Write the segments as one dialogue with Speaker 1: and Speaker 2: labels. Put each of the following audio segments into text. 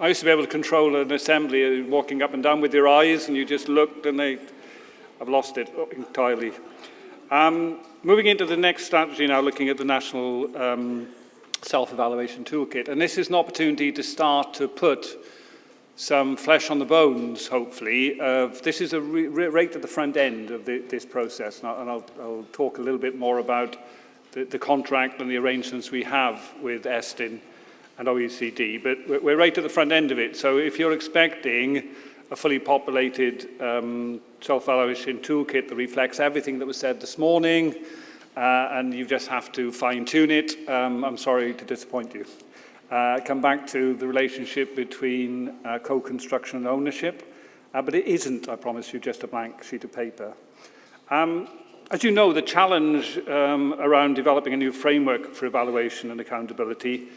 Speaker 1: I used to be able to control an assembly walking up and down with your eyes and you just looked and they, I've lost it entirely. Um, moving into the next strategy now, looking at the National um, Self-Evaluation Toolkit. And this is an opportunity to start to put some flesh on the bones, hopefully. Of, this is a right at the front end of the, this process, and, I'll, and I'll, I'll, talk a little bit more about the, the, contract and the arrangements we have with Estyn and OECD, but we're, right at the front end of it. So if you're expecting a fully populated um, self-evaluation toolkit that reflects everything that was said this morning, uh, and you just have to fine-tune it, um, I'm sorry to disappoint you. Uh, come back to the relationship between uh, co-construction and ownership, uh, but it isn't, I promise you, just a blank sheet of paper. Um, as you know, the challenge um, around developing a new framework for evaluation and accountability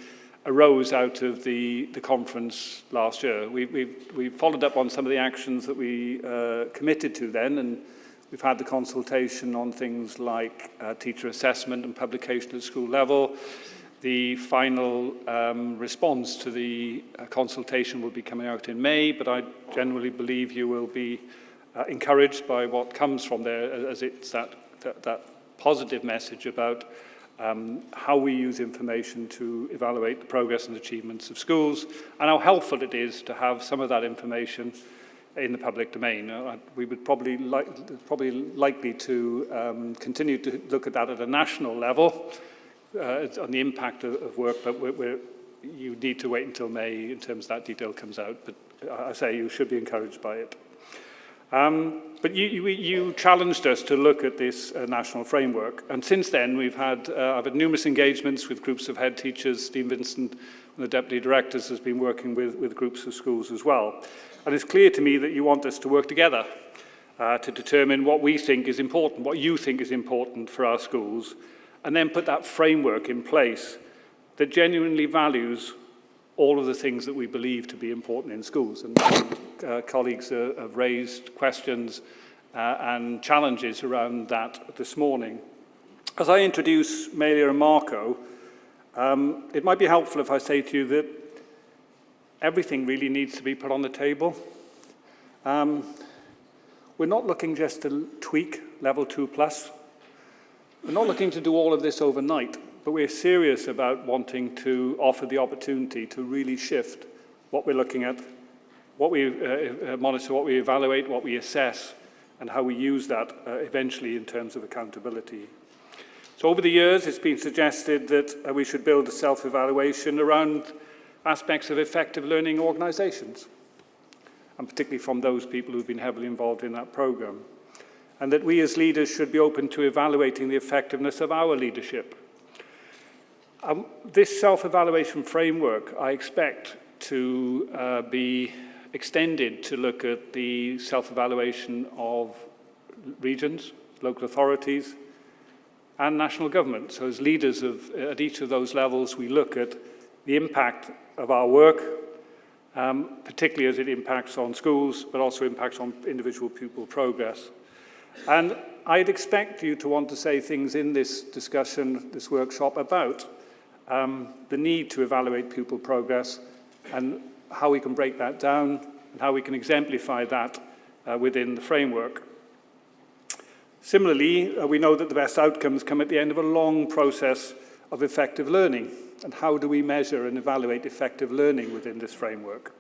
Speaker 1: arose out of the, the conference last year. We, we've, we've followed up on some of the actions that we uh, committed to then, and we've had the consultation on things like uh, teacher assessment and publication at school level, the final um, response to the uh, consultation will be coming out in May, but I generally believe you will be uh, encouraged by what comes from there as it's that, that, that positive message about um, how we use information to evaluate the progress and achievements of schools and how helpful it is to have some of that information in the public domain. Uh, we would probably, like, probably likely to um, continue to look at that at a national level uh, on the impact of, of work, but we're, we're, you need to wait until May in terms of that detail comes out. But I say you should be encouraged by it. Um, but you, you, you challenged us to look at this uh, national framework. And since then, we've had, uh, I've had numerous engagements with groups of head teachers. Steve Vincent, the deputy directors, has been working with, with groups of schools as well. And it's clear to me that you want us to work together uh, to determine what we think is important, what you think is important for our schools, and then put that framework in place that genuinely values all of the things that we believe to be important in schools. And uh, colleagues uh, have raised questions uh, and challenges around that this morning. As I introduce Meilyr and Marco, um, it might be helpful if I say to you that everything really needs to be put on the table. Um, we're not looking just to tweak level two plus we're not looking to do all of this overnight, but we're serious about wanting to offer the opportunity to really shift what we're looking at, what we uh, uh, monitor, what we evaluate, what we assess, and how we use that uh, eventually in terms of accountability. So over the years, it's been suggested that uh, we should build a self-evaluation around aspects of effective learning organizations, and particularly from those people who've been heavily involved in that program and that we as leaders should be open to evaluating the effectiveness of our leadership. Um, this self-evaluation framework, I expect to uh, be extended to look at the self-evaluation of regions, local authorities, and national government. So as leaders of, at each of those levels, we look at the impact of our work, um, particularly as it impacts on schools, but also impacts on individual pupil progress. And I'd expect you to want to say things in this discussion, this workshop, about um, the need to evaluate pupil progress and how we can break that down and how we can exemplify that uh, within the framework. Similarly, uh, we know that the best outcomes come at the end of a long process of effective learning. And how do we measure and evaluate effective learning within this framework?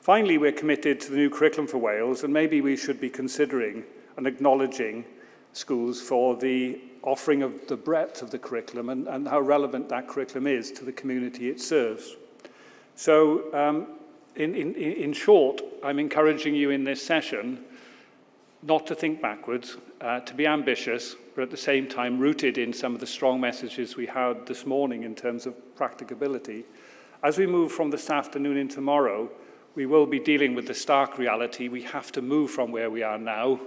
Speaker 1: Finally, we're committed to the new curriculum for Wales, and maybe we should be considering and acknowledging schools for the offering of the breadth of the curriculum and, and how relevant that curriculum is to the community it serves. So, um, in, in, in short, I'm encouraging you in this session not to think backwards, uh, to be ambitious, but at the same time rooted in some of the strong messages we had this morning in terms of practicability. As we move from this afternoon in tomorrow, we will be dealing with the stark reality we have to move from where we are now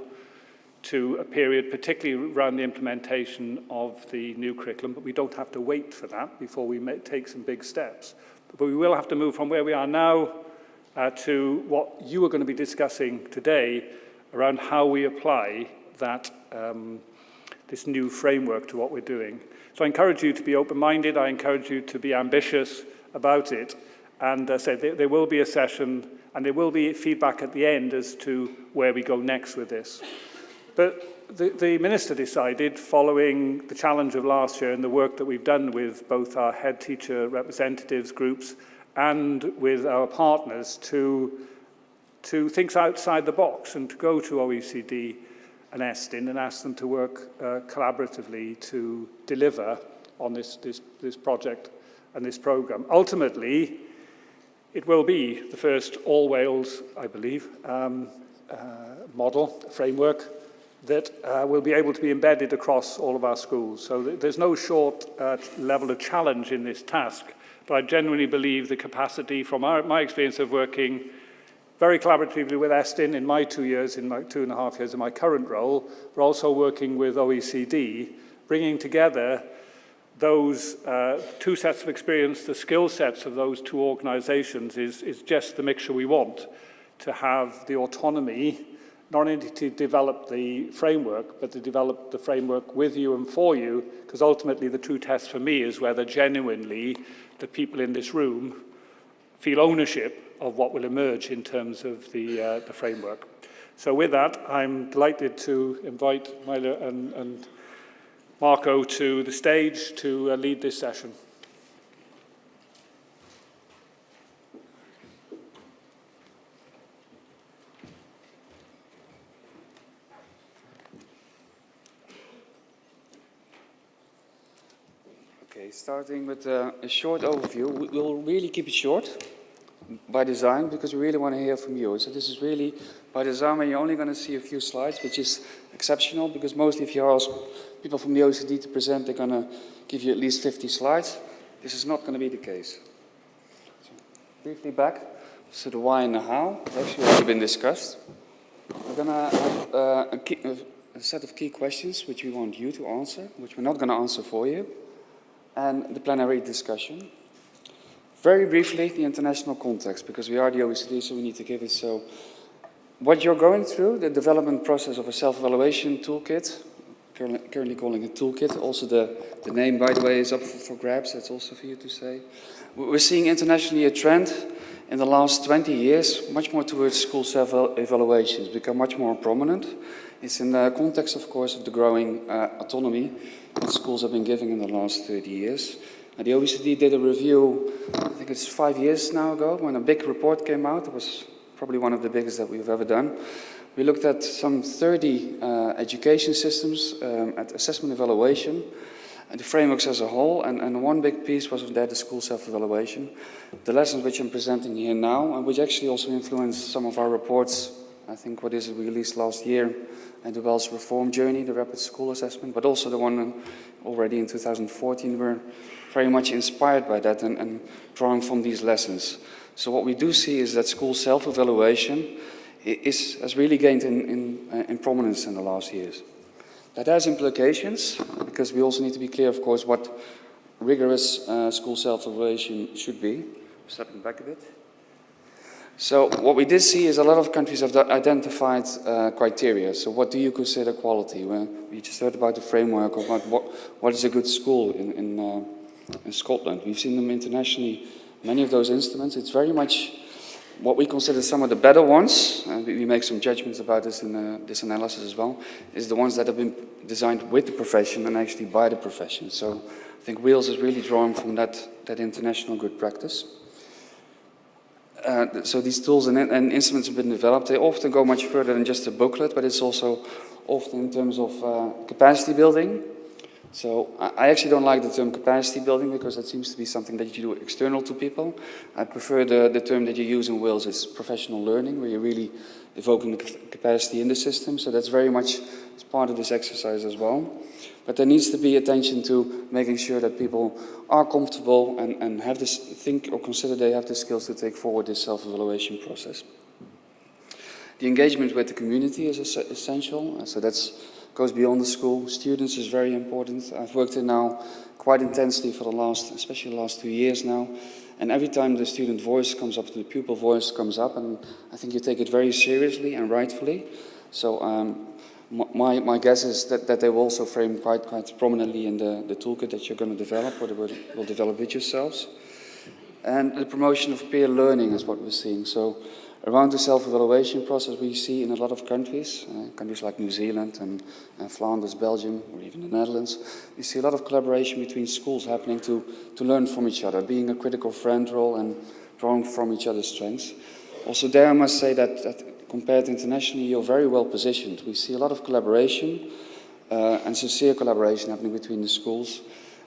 Speaker 1: to a period, particularly around the implementation of the new curriculum, but we don't have to wait for that before we take some big steps. But we will have to move from where we are now uh, to what you are going to be discussing today around how we apply that, um, this new framework to what we're doing. So I encourage you to be open-minded, I encourage you to be ambitious about it, And uh, so there, there will be a session and there will be feedback at the end as to where we go next with this. But the, the Minister decided, following the challenge of last year and the work that we've done with both our head teacher representatives groups and with our partners, to, to think outside the box and to go to OECD and Estyn and ask them to work uh, collaboratively to deliver on this, this, this project and this programme. Ultimately, it will be the first all Wales, I believe, um, uh, model, framework that uh, will be able to be embedded across all of our schools. So th there's no short uh, level of challenge in this task, but I genuinely believe the capacity from our, my experience of working very collaboratively with Estyn in my two years, in my two and a half years in my current role, but also working with OECD, bringing together those uh, two sets of experience, the skill sets of those two organizations is, is just the mixture we want to have the autonomy, not only to develop the framework, but to develop the framework with you and for you, because ultimately the true test for me is whether genuinely the people in this room feel ownership of what will emerge in terms of the, uh, the framework. So with that, I'm delighted to invite Meilyr and, and Marco to the stage to uh, lead this session.
Speaker 2: Okay, starting with uh, a short overview. We- We'll really keep it short by design because we really want to hear from you. So this is really by design where you're only going to see a few slides, which is exceptional because mostly if you ask people from the OECD to present, they're going to give you at least 50 slides. This is not going to be the case. So briefly back, so the why and the how has actually already been discussed. We're going to have uh, a, key, a set of key questions which we want you to answer, which we're not going to answer for you, and the plenary discussion. Very briefly, the international context, because we are the OECD, so we need to give it so. What you're going through, the development process of a self-evaluation toolkit, currently calling it toolkit, also the, the name, by the way, is up for, grabs, that's also for you to say. We're seeing internationally a trend in the last 20 years, much more towards school self-evaluations, become much more prominent. It's in the context, of course, of the growing uh, autonomy that schools have been giving in the last 30 years. And the OECD did a review, I think it's five years now ago, when a big report came out. It was probably one of the biggest that we've ever done. We looked at some 30 uh, education systems um, at assessment evaluation, and the frameworks as a whole, and, and one big piece was that the school self-evaluation. The lessons which I'm presenting here now, and which actually also influenced some of our reports, I think what is released last year, and the Welsh Reform Journey, the Rapid School Assessment, but also the one already in 2014 were very much inspired by that and, and drawing from these lessons. So what we do see is that school self-evaluation is, has really gained in, in, uh, in prominence in the last years. That has implications, because we also need to be clear, of course, what rigorous uh, school self-evaluation should be. Stepping back a bit. So what we did see is a lot of countries have identified uh, criteria. So what do you consider quality? Well, we just heard about the framework about what, what is a good school in, in, uh, in Scotland. We've seen them internationally, many of those instruments. It's very much what we consider some of the better ones, we make some judgments about this in uh, this analysis as well, is the ones that have been designed with the profession and actually by the profession. So I think Wales is really drawing from that, that international good practice. Uh, so these tools and, and, instruments have been developed. They often go much further than just a booklet, but it's also often in terms of uh, capacity building. So I actually don't like the term capacity building because that seems to be something that you do external to people. I prefer the, the term that you use in Wales is professional learning, where you're really evoking the capacity in the system. So that's very much part of this exercise as well. But there needs to be attention to making sure that people are comfortable and, and have this, think or consider they have the skills to take forward this self-evaluation process. The engagement with the community is essential. So that goes beyond the school. Students is very important. I've worked in now quite intensely for the last, especially the last two years now. And every time the student voice comes up, the pupil voice comes up, and I think you take it very seriously and rightfully. So um, my, my guess is that, that they will also frame quite, quite prominently in the, the toolkit that you're going to develop or will, will develop with yourselves. And the promotion of peer learning is what we're seeing. So around the self-evaluation process we see in a lot of countries, uh, countries like New Zealand and, and Flanders, Belgium, or even the Netherlands, we see a lot of collaboration between schools happening to, to learn from each other, being a critical friend role and drawing from each other's strengths. Also there I must say that, that compared internationally, you're very well positioned. We see a lot of collaboration uh, and sincere collaboration happening between the schools.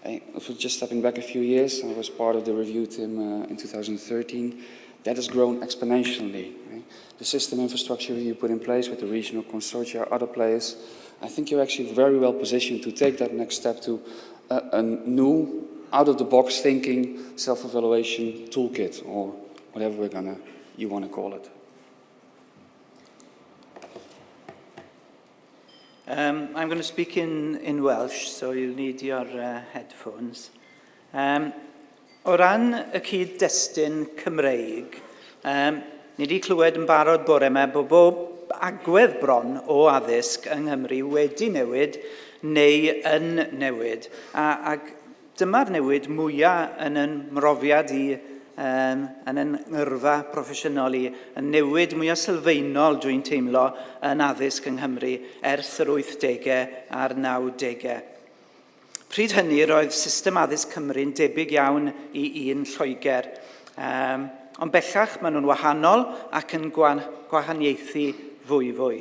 Speaker 2: I, just stepping back a few years, I was part of the review team uh, in 2013. That has grown exponentially. Right? The system infrastructure you put in place with the regional consortia, other players, I think you're actually very well positioned to take that next step to a, a new, out-of-the-box thinking self-evaluation toolkit, or whatever we're gonna, you want to call it.
Speaker 3: Um, I'm going to speak in, in Welsh, so you'll need your uh, headphones. Um, o ran y cyd-destun Cymreig, um, ni wedi clywed yn barod bore yma bod bob agwedd bron o addysg yng Nghymru wedi newid neu yn newid. A, ac dyma'r newid mwyaf yn yn mrofiad i um, yn yn ngyrfa proffesiynol i yn newid mwyaf sylfaenol dwi'n teimlo yn addysg yng Nghymru ers yr 80au a'r 90au. Pryd hynny roedd system addysg Cymru'n debyg iawn i un Lloegr. Um, ond bellach maen nhw'n wahanol ac yn gwan, gwahaniaethu fwy fwy.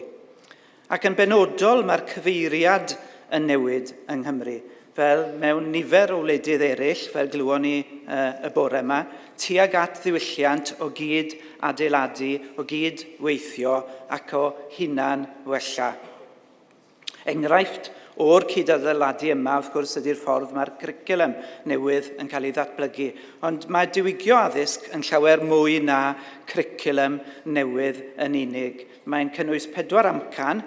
Speaker 3: Ac yn benodol mae'r cyfeiriad yn newid yng Nghymru fel mewn nifer o wledydd eraill, fel glywon ni uh, y bore yma, tuag at ddiwylliant o gyd adeiladu, o gyd weithio ac o hunan wella. Enghraifft o'r cyd-adeiladu yma, wrth gwrs, ydy'r ffordd mae'r curriculum newydd yn cael ei ddatblygu. Ond mae diwygio addysg yn llawer mwy na curriculum newydd yn unig. Mae'n cynnwys pedwar amcan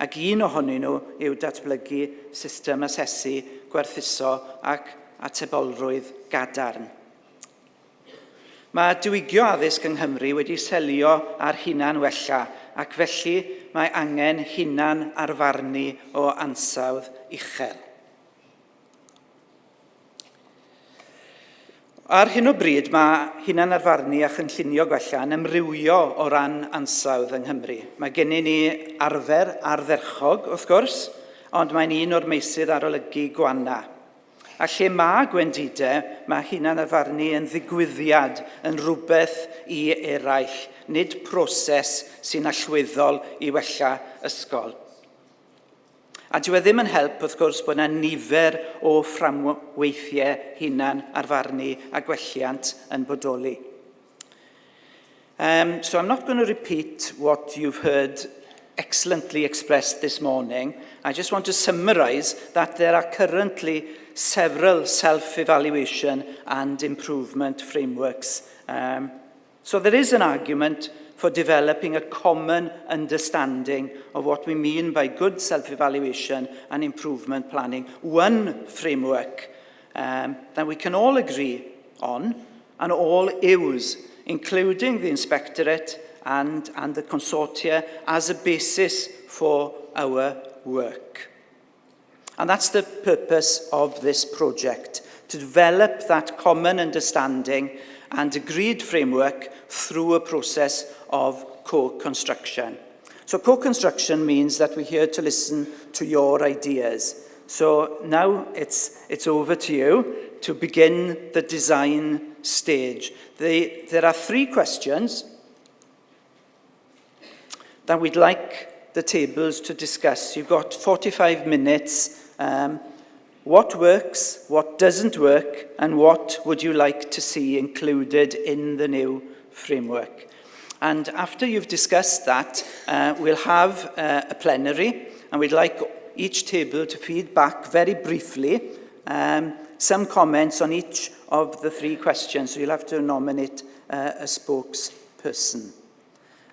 Speaker 3: ac un ohonyn nhw yw datblygu system asesu gwerthuso ac atebolrwydd gadarn. Mae diwygio addysg yng Nghymru wedi selio ar hunan wella ac felly mae angen hunan arfarnu o ansawdd uchel. Ar hyn o bryd mae hunan arfarnu a chynllunio gwella yn ymrywio o ran ansawdd yng Nghymru. Mae gennym ni arfer ardderchog, wrth gwrs, ond mae'n un o'r meysydd arolygu gwana. A lle mae gwendidau, mae hunan afarnu yn ddigwyddiad, yn rhywbeth i eraill, nid proses sy'n allweddol i wella ysgol. A dyw e ddim yn help, wrth gwrs, bod yna nifer o fframweithiau hunan arfarnu a gwelliant yn bodoli. Um, so I'm not going to repeat what you've heard excellently expressed this morning, I just want to summarize that there are currently several self-evaluation and improvement frameworks. Um, so there is an argument for developing a common understanding of what we mean by good self-evaluation and improvement planning. One framework um, that we can all agree on and all use, including the Inspectorate and, and the consortia as a basis for our work. And that's the purpose of this project, to develop that common understanding and agreed framework through a process of co-construction. So co-construction means that we're here to listen to your ideas. So now it's, it's over to you to begin the design stage. The, there are three questions that we'd like the tables to discuss. You've got 45 minutes. Um, what works, what doesn't work, and what would you like to see included in the new framework? And after you've discussed that, uh, we'll have uh, a plenary, and we'd like each table to feed back very briefly um, some comments on each of the three questions. So you'll have to nominate uh, a spokesperson.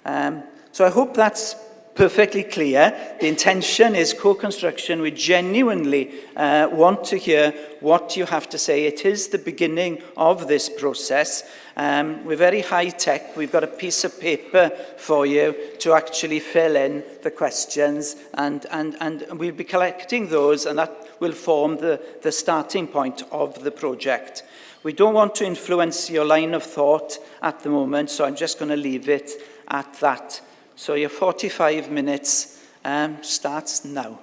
Speaker 3: Um, so I hope that's perfectly clear. The intention is co-construction. We genuinely uh, want to hear what you have to say. It is the beginning of this process. Um, we're very high-tech. We've got a piece of paper for you to actually fill in the questions, and, and, and we'll be collecting those, and that will form the, the starting point of the project. We don't want to influence your line of thought at the moment, so I'm just going to leave it at that. So your 45 minutes um, starts now.